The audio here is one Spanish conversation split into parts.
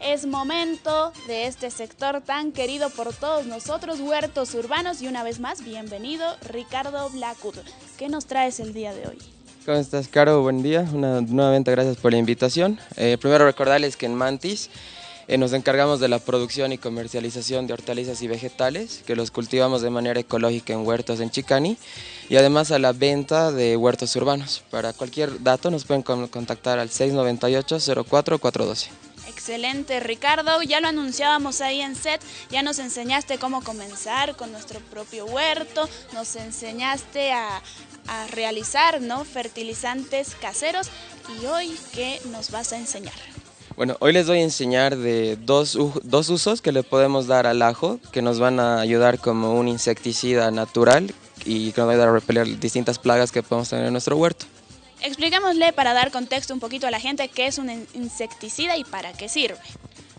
Es momento de este sector tan querido por todos nosotros, huertos urbanos, y una vez más, bienvenido Ricardo Blackwood. ¿Qué nos traes el día de hoy? ¿Cómo estás, Caro? Buen día. Una, nuevamente gracias por la invitación. Eh, primero recordarles que en Mantis eh, nos encargamos de la producción y comercialización de hortalizas y vegetales, que los cultivamos de manera ecológica en huertos en Chicani, y además a la venta de huertos urbanos. Para cualquier dato nos pueden contactar al 698-04412. Excelente, Ricardo. Ya lo anunciábamos ahí en set, ya nos enseñaste cómo comenzar con nuestro propio huerto, nos enseñaste a, realizar ¿no? fertilizantes caseros y hoy, ¿qué nos vas a enseñar? Bueno, hoy les voy a enseñar de dos, dos usos que le podemos dar al ajo, que nos van a ayudar como un insecticida natural y que nos va a ayudar a repeler distintas plagas que podemos tener en nuestro huerto. Expliquémosle para dar contexto un poquito a la gente qué es un insecticida y para qué sirve.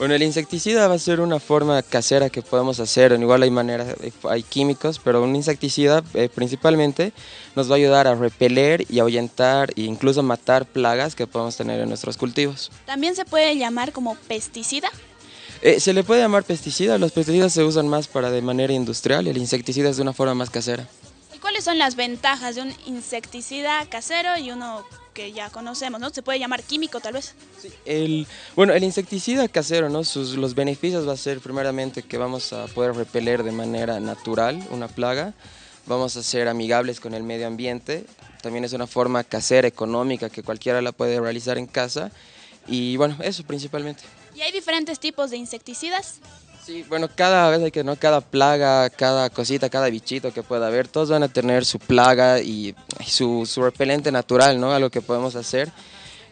Bueno, el insecticida va a ser una forma casera que podemos hacer, igual hay maneras, hay químicos, pero un insecticida eh, principalmente nos va a ayudar a repeler y ahuyentar e incluso matar plagas que podemos tener en nuestros cultivos. ¿También se puede llamar como pesticida? Eh, se le puede llamar pesticida, los pesticidas se usan más para de manera industrial, el insecticida es de una forma más casera. ¿Cuáles son las ventajas de un insecticida casero y uno que ya conocemos, ¿no? Se puede llamar químico tal vez. Sí, el, bueno, el insecticida casero, ¿no? Sus, los beneficios va a ser primeramente que vamos a poder repeler de manera natural una plaga, vamos a ser amigables con el medio ambiente, también es una forma casera, económica, que cualquiera la puede realizar en casa y bueno, eso principalmente. ¿Y hay diferentes tipos de insecticidas? Sí, bueno, cada vez que, ¿no? Cada plaga, cada cosita, cada bichito que pueda haber, todos van a tener su plaga y su, su repelente natural, ¿no? Algo que podemos hacer.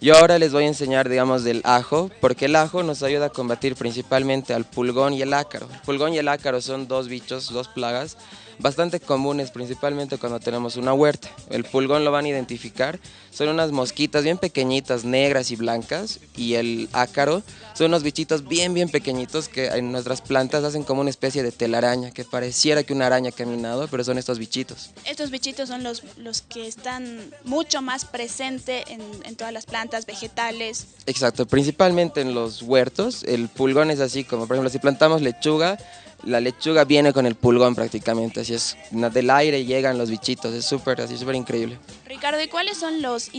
Yo ahora les voy a enseñar, digamos, del ajo, porque el ajo nos ayuda a combatir principalmente al pulgón y el ácaro. El pulgón y el ácaro son dos bichos, dos plagas bastante comunes, principalmente cuando tenemos una huerta. El pulgón lo van a identificar, son unas mosquitas bien pequeñitas, negras y blancas, y el ácaro son unos bichitos bien, bien pequeñitos que en nuestras plantas hacen como una especie de telaraña, que pareciera que una araña ha caminado, pero son estos bichitos. Estos bichitos son los, los que están mucho más presentes en, en todas las plantas, vegetales. Exacto, principalmente en los huertos, el pulgón es así, como por ejemplo si plantamos lechuga, la lechuga viene con el pulgón prácticamente, así es, del aire llegan los bichitos, es súper, así súper increíble. Ricardo, ¿y cuáles son los,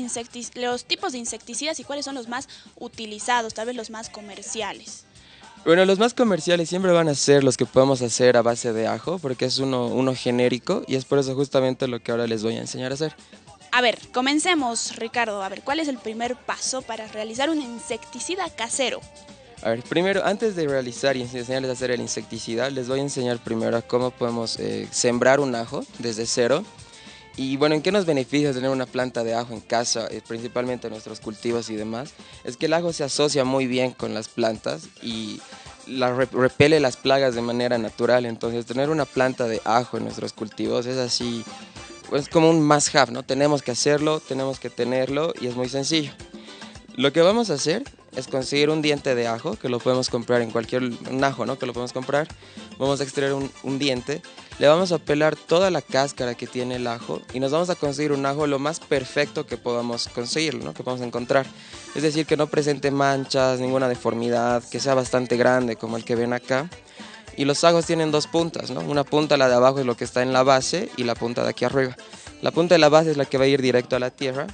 los tipos de insecticidas y cuáles son los más utilizados, tal vez los más comerciales? Bueno, los más comerciales siempre van a ser los que podemos hacer a base de ajo, porque es uno, uno genérico y es por eso justamente lo que ahora les voy a enseñar a hacer. A ver, comencemos, Ricardo. A ver, ¿cuál es el primer paso para realizar un insecticida casero? A ver, primero, antes de realizar y enseñarles a hacer el insecticida, les voy a enseñar primero cómo podemos eh, sembrar un ajo desde cero. Y bueno, ¿en qué nos beneficia tener una planta de ajo en casa, eh, principalmente en nuestros cultivos y demás? Es que el ajo se asocia muy bien con las plantas y la repele las plagas de manera natural. Entonces, tener una planta de ajo en nuestros cultivos es así, es como un must have, ¿no? Tenemos que hacerlo, tenemos que tenerlo y es muy sencillo. Lo que vamos a hacer es conseguir un diente de ajo, que lo podemos comprar en cualquier, un ajo, ¿no? Que lo podemos comprar. Vamos a extraer un, diente, le vamos a pelar toda la cáscara que tiene el ajo y nos vamos a conseguir un ajo lo más perfecto que podamos conseguir, ¿no? Que podamos encontrar. Es decir, que no presente manchas, ninguna deformidad, que sea bastante grande como el que ven acá. Y los ajos tienen dos puntas, ¿no? Una punta, la de abajo, es lo que está en la base y la punta de aquí arriba. La punta de la base es la que va a ir directo a la tierra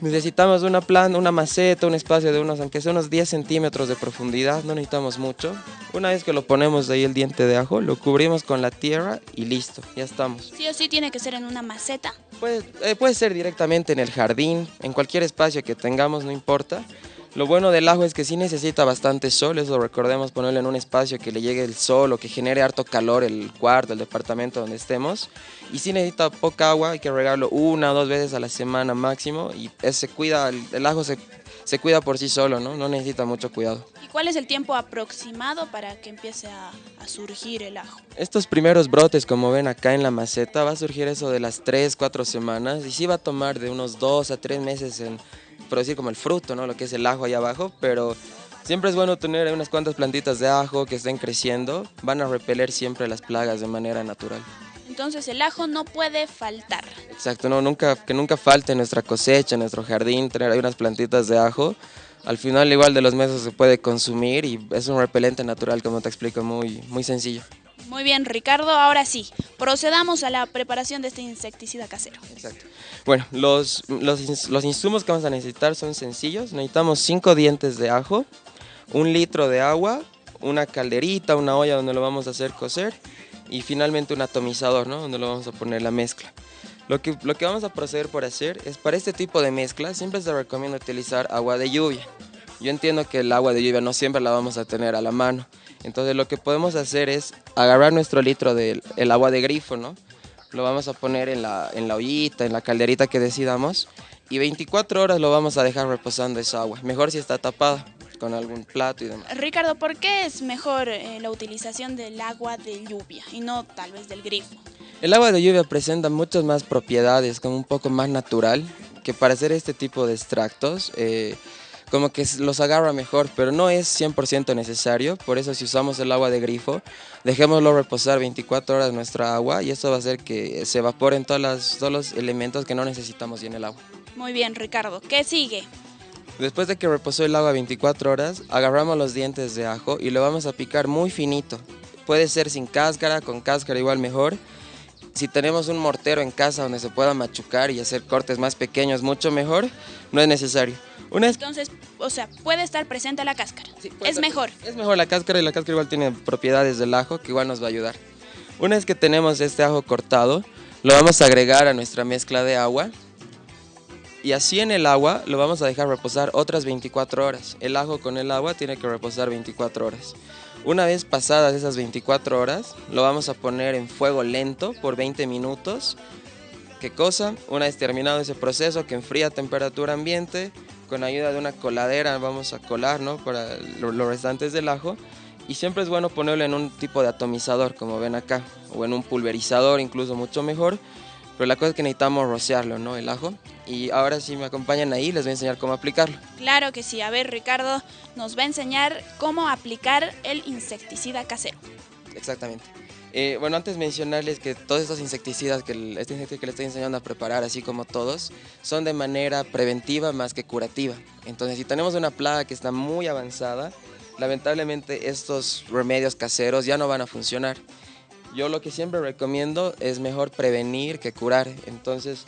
Necesitamos una planta, una maceta, un espacio de unos, aunque sea unos 10 centímetros de profundidad, no necesitamos mucho. Una vez que lo ponemos ahí el diente de ajo, lo cubrimos con la tierra y listo, ya estamos. ¿Sí o sí tiene que ser en una maceta? Puede, eh, puede ser directamente en el jardín, en cualquier espacio que tengamos, no importa. Lo bueno del ajo es que sí necesita bastante sol, eso recordemos ponerlo en un espacio que le llegue el sol o que genere harto calor el cuarto, el departamento donde estemos. Y sí necesita poca agua, hay que regarlo una o dos veces a la semana máximo y se cuida, el, ajo se, se, cuida por sí solo, ¿no? no necesita mucho cuidado. ¿Y cuál es el tiempo aproximado para que empiece a, a surgir el ajo? Estos primeros brotes, como ven acá en la maceta, va a surgir eso de las 3, 4 semanas y sí va a tomar de unos 2 a 3 meses en por decir como el fruto, ¿no? Lo que es el ajo ahí abajo, pero siempre es bueno tener unas cuantas plantitas de ajo que estén creciendo, van a repeler siempre las plagas de manera natural. Entonces el ajo no puede faltar. Exacto, no, nunca, que nunca falte en nuestra cosecha, en nuestro jardín, tener ahí unas plantitas de ajo, Al final igual de los meses se puede consumir y es un repelente natural, como te explico, muy, muy sencillo. Muy bien, Ricardo. Ahora sí, procedamos a la preparación de este insecticida casero. Exacto. Bueno, los, los, los insumos que vamos a necesitar son sencillos. Necesitamos 5 dientes de ajo, un litro de agua, una calderita, una olla donde lo vamos a hacer cocer y finalmente un atomizador, ¿no? Donde lo vamos a poner la mezcla. Lo que, lo que vamos a proceder por hacer es para este tipo de mezcla siempre se recomienda utilizar agua de lluvia. Yo entiendo que el agua de lluvia no siempre la vamos a tener a la mano. Entonces lo que podemos hacer es agarrar nuestro litro del el agua de grifo, ¿no? Lo vamos a poner en la, en la ollita, en la calderita que decidamos y 24 horas lo vamos a dejar reposando esa agua. Mejor si está tapada con algún plato y demás. Ricardo, ¿por qué es mejor eh, la utilización del agua de lluvia y no tal vez del grifo? El agua de lluvia presenta muchas más propiedades, como un poco más natural, que para hacer este tipo de extractos, eh, como que los agarra mejor, pero no es 100% necesario, por eso si usamos el agua de grifo, dejémoslo reposar 24 horas nuestra agua y eso va a hacer que se evaporen todas todos los elementos que no necesitamos en el agua. Muy bien, Ricardo. ¿Qué sigue? Después de que reposó el agua 24 horas, agarramos los dientes de ajo y lo vamos a picar muy finito. Puede ser sin cáscara, con cáscara igual mejor si tenemos un mortero en casa donde se pueda machucar y hacer cortes más pequeños, mucho mejor, no es necesario. Una Entonces, o sea, puede estar presente la cáscara. es mejor. Es mejor la cáscara y la cáscara igual tiene propiedades del ajo que igual nos va a ayudar. Una vez que tenemos este ajo cortado, lo vamos a agregar a nuestra mezcla de agua. Y así en el agua lo vamos a dejar reposar otras 24 horas. El ajo con el agua tiene que reposar 24 horas. Una vez pasadas esas 24 horas, lo vamos a poner en fuego lento por 20 minutos. ¿Qué cosa? Una vez terminado ese proceso que enfría a temperatura ambiente, con ayuda de una coladera vamos a colar ¿no? para los restantes del ajo. Y siempre es bueno ponerlo en un tipo de atomizador, como ven acá, o en un pulverizador incluso mucho mejor, pero la cosa es que necesitamos rociarlo, ¿no? El ajo. Y ahora si me acompañan ahí, les voy a enseñar cómo aplicarlo. Claro que sí. A ver, Ricardo nos va a enseñar cómo aplicar el insecticida casero. Exactamente. Eh, bueno, antes mencionarles que todos estos insecticidas, que este insecticida que les estoy enseñando a preparar, así como todos, son de manera preventiva más que curativa. Entonces, si tenemos una plaga que está muy avanzada, lamentablemente estos remedios caseros ya no van a funcionar. Yo lo que siempre recomiendo es mejor prevenir que curar. Entonces,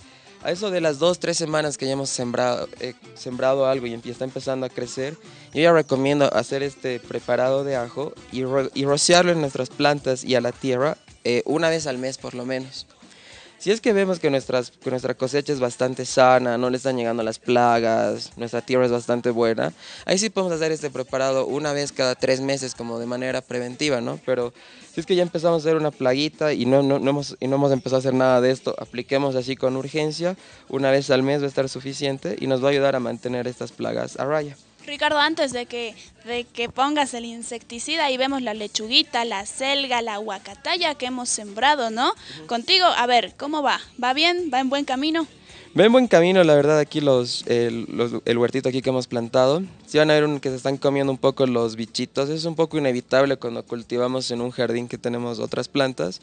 a eso de las dos, tres semanas que ya hemos sembrado, eh, sembrado algo y está empezando a crecer, yo ya recomiendo hacer este preparado de ajo y, rociarlo en nuestras plantas y a la tierra eh, una vez al mes por lo menos. Si es que vemos que, nuestras, que nuestra cosecha es bastante sana, no le están llegando las plagas, nuestra tierra es bastante buena, ahí sí podemos hacer este preparado una vez cada tres meses como de manera preventiva, ¿no? Pero si es que ya empezamos a hacer una plaguita y no, no, hemos, y no hemos empezado a hacer nada de esto, apliquemos así con urgencia, una vez al mes va a estar suficiente y nos va a ayudar a mantener estas plagas a raya. Ricardo, antes de que, de que pongas el insecticida, ahí vemos la lechuguita, la selga, la huacataya que hemos sembrado, ¿no? Contigo, a ver, ¿cómo va? ¿Va bien? ¿Va en buen camino? Va en buen camino, la verdad, aquí los, el, huertito aquí que hemos plantado. Si van a ver que se están comiendo un poco los bichitos. Es un poco inevitable cuando cultivamos en un jardín que tenemos otras plantas.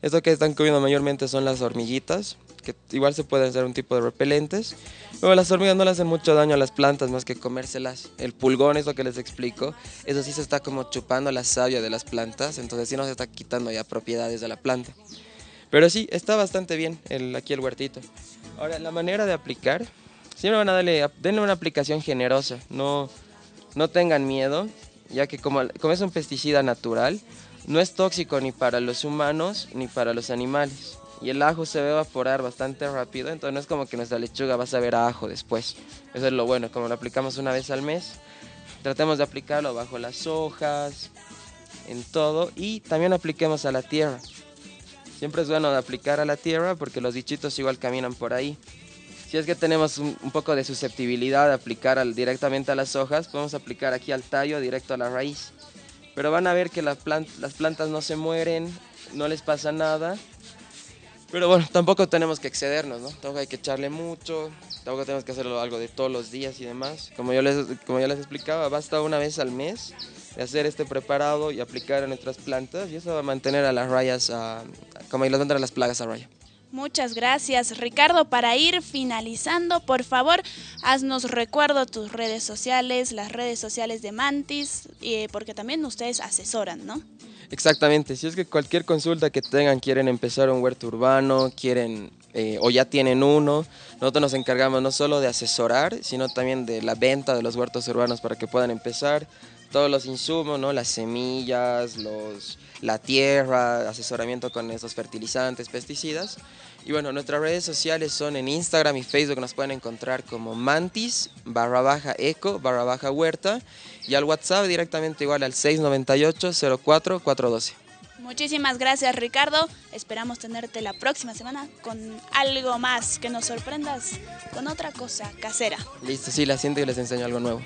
Esto que están comiendo mayormente son las hormiguitas, que igual se pueden hacer un tipo de repelentes. Luego las hormigas no le hacen mucho daño a las plantas más que comérselas. El pulgón es lo que les explico. Eso sí se está como chupando la savia de las plantas, entonces sí no se está quitando ya propiedades de la planta. Pero sí, está bastante bien el, aquí el huertito. Ahora, la manera de aplicar, siempre van a darle, denle una aplicación generosa, no, no tengan miedo, ya que como es un pesticida natural, no es tóxico ni para los humanos ni para los animales. Y el ajo se va a evaporar bastante rápido, entonces no es como que nuestra lechuga va a saber a ajo después. Eso es lo bueno, como lo aplicamos una vez al mes, tratemos de aplicarlo bajo las hojas, en todo, y también apliquemos a la tierra. Siempre es bueno de aplicar a la tierra porque los bichitos igual caminan por ahí. Si es que tenemos un, poco de susceptibilidad de aplicar directamente a las hojas, podemos aplicar aquí al tallo directo a la raíz. Pero van a ver que las plantas no se mueren, no les pasa nada. Pero bueno, tampoco tenemos que excedernos, ¿no? Tampoco hay que echarle mucho, tampoco tenemos que hacerlo algo de todos los días y demás. Como yo les, como ya les explicaba, basta una vez al mes de hacer este preparado y aplicar a nuestras plantas y eso va a mantener a las rayas, a, como las a las plagas a raya. Muchas gracias, Ricardo. Para ir finalizando, por favor, haznos recuerdo tus redes sociales, las redes sociales de Mantis, eh, porque también ustedes asesoran, ¿no? Exactamente, si es que cualquier consulta que tengan, quieren empezar un huerto urbano, quieren eh, o ya tienen uno, nosotros nos encargamos no solo de asesorar, sino también de la venta de los huertos urbanos para que puedan empezar todos los insumos, ¿no? las semillas, los, la tierra, asesoramiento con esos fertilizantes, pesticidas. Y bueno, nuestras redes sociales son en Instagram y Facebook, nos pueden encontrar como mantis barra baja eco barra baja huerta y al WhatsApp directamente igual al 698 04 412. Muchísimas gracias Ricardo, esperamos tenerte la próxima semana con algo más, que nos sorprendas con otra cosa casera. Listo, sí, la siento y les enseño algo nuevo.